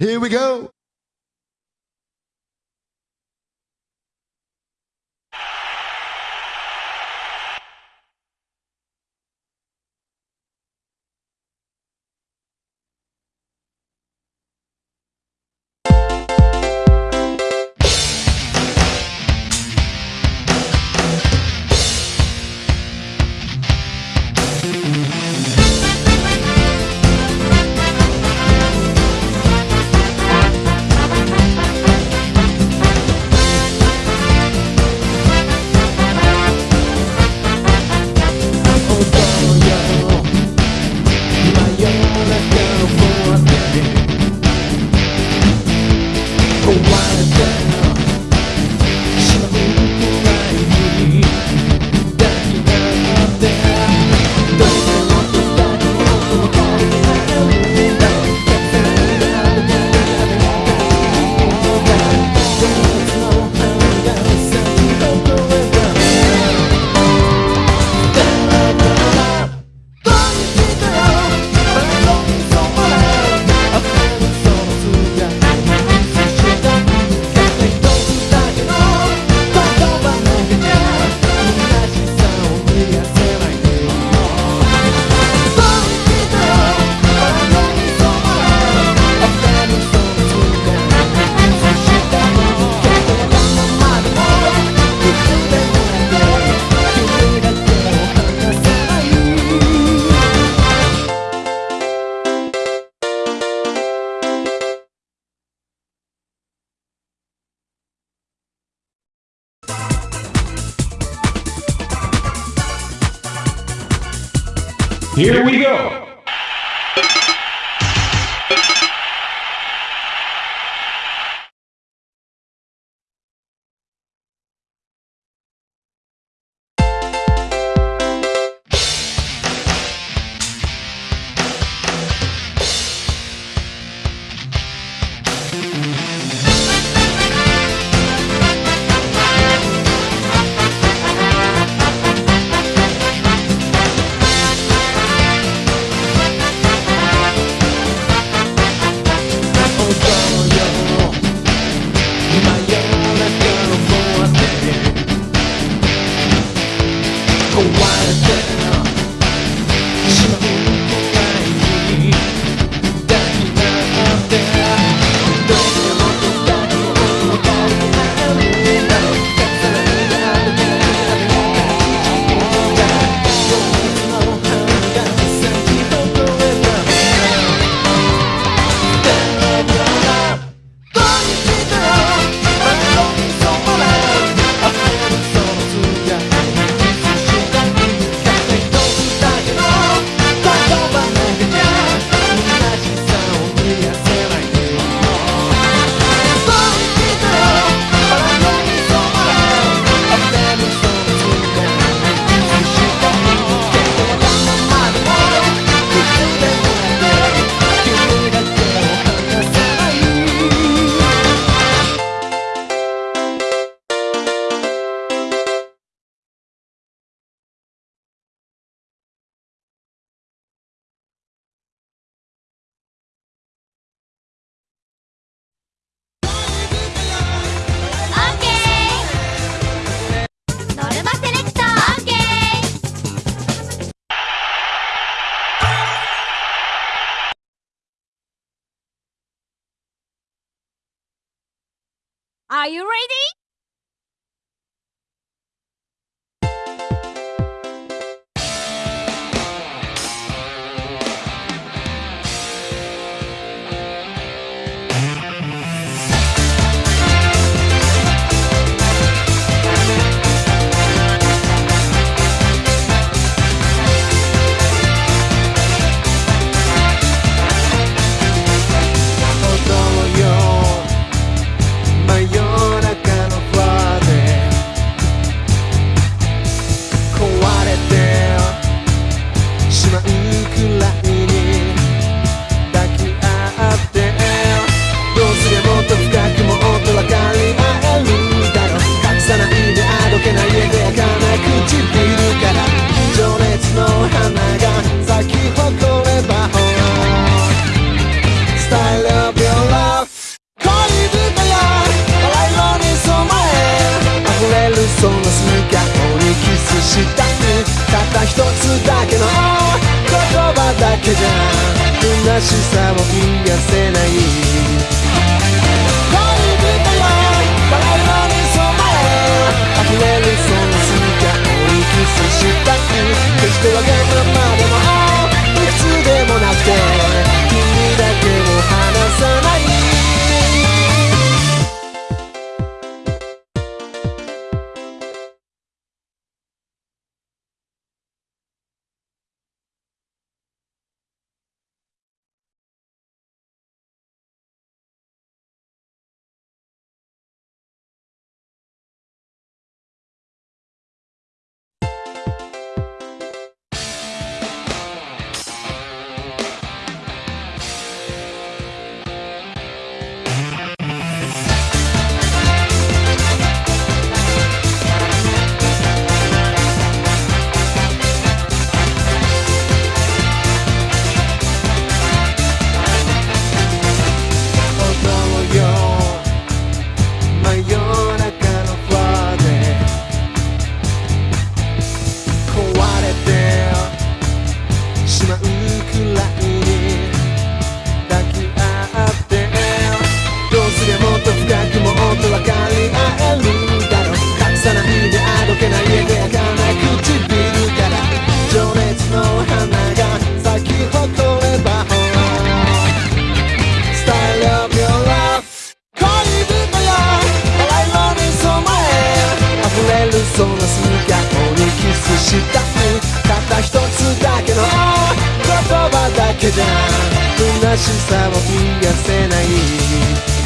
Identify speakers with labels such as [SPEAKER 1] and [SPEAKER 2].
[SPEAKER 1] Here we go!
[SPEAKER 2] Here we go!
[SPEAKER 3] Are you ready?「
[SPEAKER 1] た一つだけの言葉だけじゃ虚しさを癒せないけじゃ虚しさを癒せない。